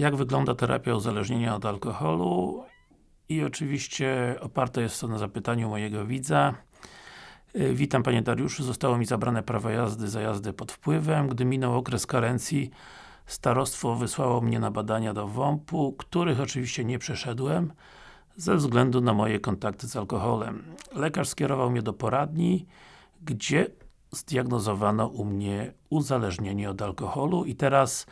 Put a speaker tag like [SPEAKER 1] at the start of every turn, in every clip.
[SPEAKER 1] jak wygląda terapia uzależnienia od alkoholu i oczywiście oparte jest to na zapytaniu mojego widza. Y, Witam Panie Dariuszu, zostało mi zabrane prawo jazdy za jazdę pod wpływem. Gdy minął okres karencji, starostwo wysłało mnie na badania do WOMP-u, których oczywiście nie przeszedłem ze względu na moje kontakty z alkoholem. Lekarz skierował mnie do poradni, gdzie zdiagnozowano u mnie uzależnienie od alkoholu i teraz,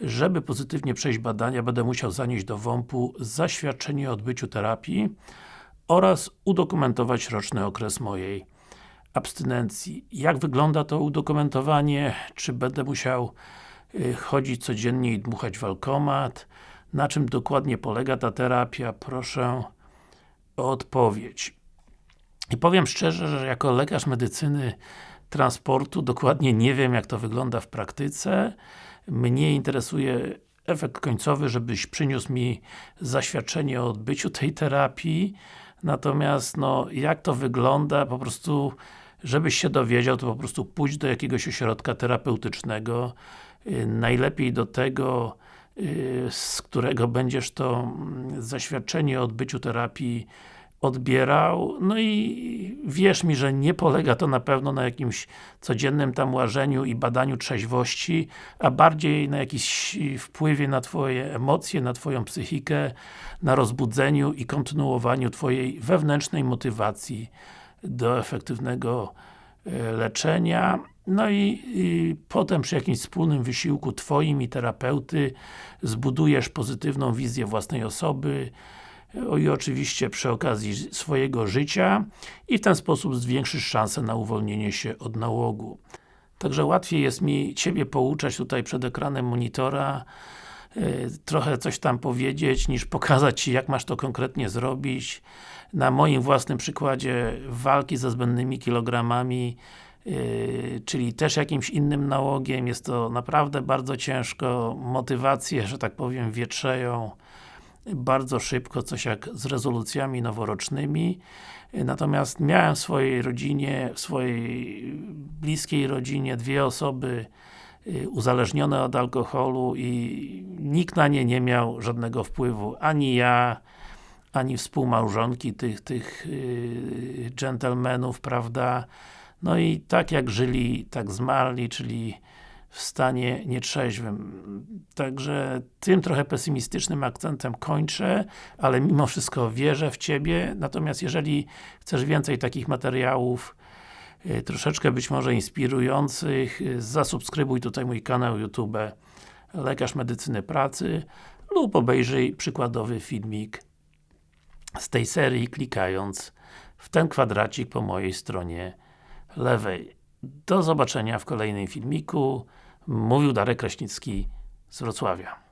[SPEAKER 1] żeby pozytywnie przejść badania, będę musiał zanieść do WOMP-u zaświadczenie o odbyciu terapii oraz udokumentować roczny okres mojej abstynencji. Jak wygląda to udokumentowanie? Czy będę musiał y, chodzić codziennie i dmuchać w alkomat? Na czym dokładnie polega ta terapia? Proszę o odpowiedź. I powiem szczerze, że jako lekarz medycyny transportu dokładnie nie wiem jak to wygląda w praktyce. Mnie interesuje efekt końcowy, żebyś przyniósł mi zaświadczenie o odbyciu tej terapii. Natomiast, no, jak to wygląda, po prostu żebyś się dowiedział, to po prostu pójdź do jakiegoś ośrodka terapeutycznego, yy, najlepiej do tego, yy, z którego będziesz to mm, zaświadczenie o odbyciu terapii odbierał, no i wierz mi, że nie polega to na pewno na jakimś codziennym tam łażeniu i badaniu trzeźwości, a bardziej na jakimś wpływie na Twoje emocje, na Twoją psychikę, na rozbudzeniu i kontynuowaniu Twojej wewnętrznej motywacji do efektywnego e, leczenia. No i, i, potem przy jakimś wspólnym wysiłku Twoim i terapeuty zbudujesz pozytywną wizję własnej osoby, i oczywiście przy okazji swojego życia i w ten sposób zwiększysz szansę na uwolnienie się od nałogu. Także łatwiej jest mi Ciebie pouczać tutaj przed ekranem monitora yy, trochę coś tam powiedzieć, niż pokazać Ci jak masz to konkretnie zrobić. Na moim własnym przykładzie walki ze zbędnymi kilogramami Yy, czyli też jakimś innym nałogiem, jest to naprawdę bardzo ciężko, motywacje, że tak powiem, wietrzeją, bardzo szybko, coś jak z rezolucjami noworocznymi. Natomiast miałem w swojej rodzinie, w swojej bliskiej rodzinie dwie osoby y, uzależnione od alkoholu i nikt na nie nie miał żadnego wpływu. Ani ja, ani współmałżonki tych, tych yy, dżentelmenów, prawda? No i tak jak żyli, tak zmarli, czyli w stanie nietrzeźwym. Także tym trochę pesymistycznym akcentem kończę, ale mimo wszystko wierzę w Ciebie, natomiast jeżeli chcesz więcej takich materiałów, y, troszeczkę być może inspirujących, y, zasubskrybuj tutaj mój kanał YouTube Lekarz Medycyny Pracy lub obejrzyj przykładowy filmik z tej serii, klikając w ten kwadracik po mojej stronie lewej. Do zobaczenia w kolejnym filmiku. Mówił Darek Kraśnicki z Wrocławia.